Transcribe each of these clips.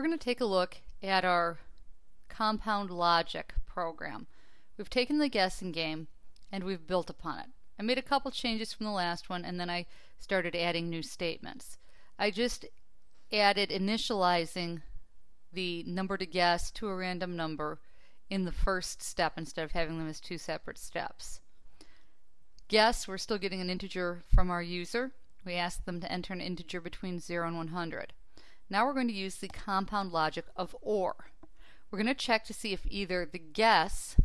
we're going to take a look at our compound logic program. We've taken the guessing game and we've built upon it. I made a couple changes from the last one and then I started adding new statements. I just added initializing the number to guess to a random number in the first step instead of having them as two separate steps. Guess, we're still getting an integer from our user. We ask them to enter an integer between 0 and 100. Now we're going to use the compound logic of OR. We're going to check to see if either the guess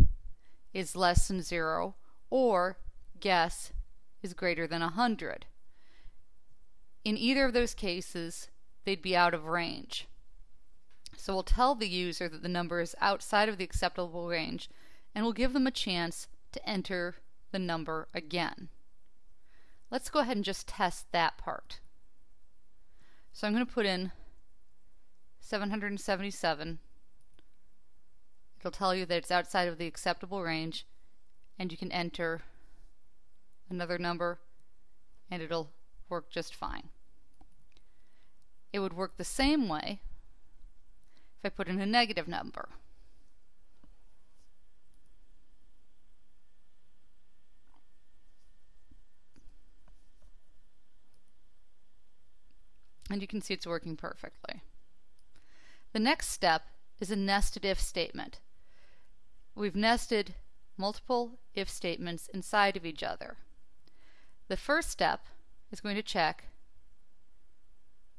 is less than 0 or guess is greater than 100. In either of those cases, they'd be out of range. So we'll tell the user that the number is outside of the acceptable range and we'll give them a chance to enter the number again. Let's go ahead and just test that part. So I'm going to put in 777. It'll tell you that it's outside of the acceptable range and you can enter another number and it'll work just fine. It would work the same way if I put in a negative number. And you can see it's working perfectly. The next step is a nested if statement. We've nested multiple if statements inside of each other. The first step is going to check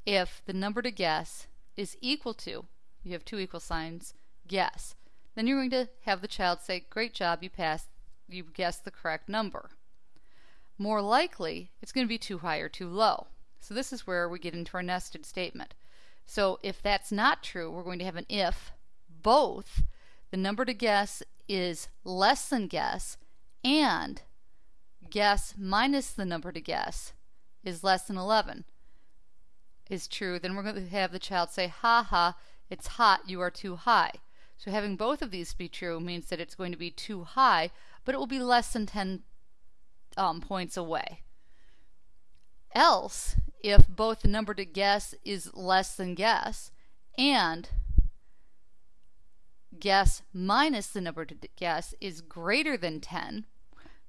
if the number to guess is equal to, you have two equal signs, guess. Then you're going to have the child say, great job, you passed, you guessed the correct number. More likely, it's going to be too high or too low. So this is where we get into our nested statement. So if that's not true, we're going to have an if both the number to guess is less than guess and guess minus the number to guess is less than 11 is true, then we're going to have the child say, ha ha, it's hot, you are too high. So having both of these be true means that it's going to be too high, but it will be less than 10 um, points away. Else, if both the number to guess is less than guess and guess minus the number to guess is greater than 10,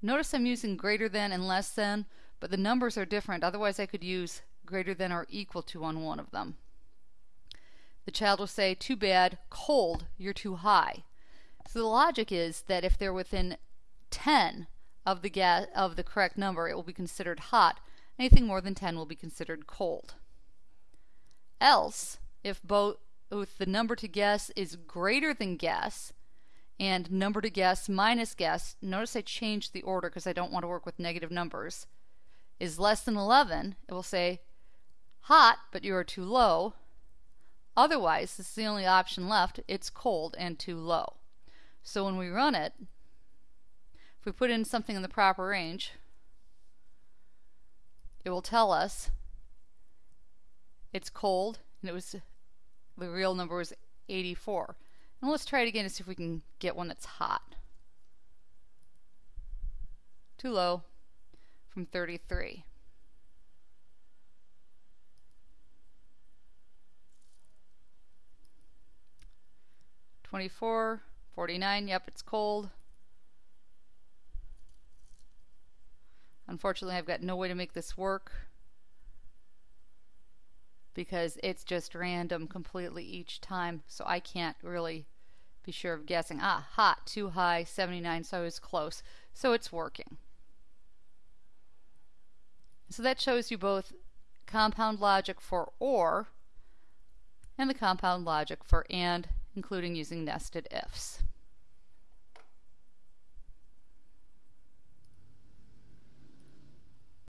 notice I'm using greater than and less than, but the numbers are different. Otherwise, I could use greater than or equal to on one of them. The child will say, too bad, cold, you're too high. So the logic is that if they're within 10 of the, guess, of the correct number, it will be considered hot, Anything more than 10 will be considered cold. Else, if both the number to guess is greater than guess and number to guess minus guess, notice I changed the order because I don't want to work with negative numbers, is less than 11, it will say hot, but you are too low. Otherwise, this is the only option left, it's cold and too low. So when we run it, if we put in something in the proper range, it will tell us it's cold and it was the real number was 84. And let's try it again to see if we can get one that's hot. Too low from 33. Twenty-four, forty-nine. Yep, it's cold. Unfortunately, I've got no way to make this work because it's just random completely each time, so I can't really be sure of guessing. Ah, hot, too high, 79, so I was close. So it's working. So that shows you both compound logic for OR and the compound logic for AND, including using nested ifs.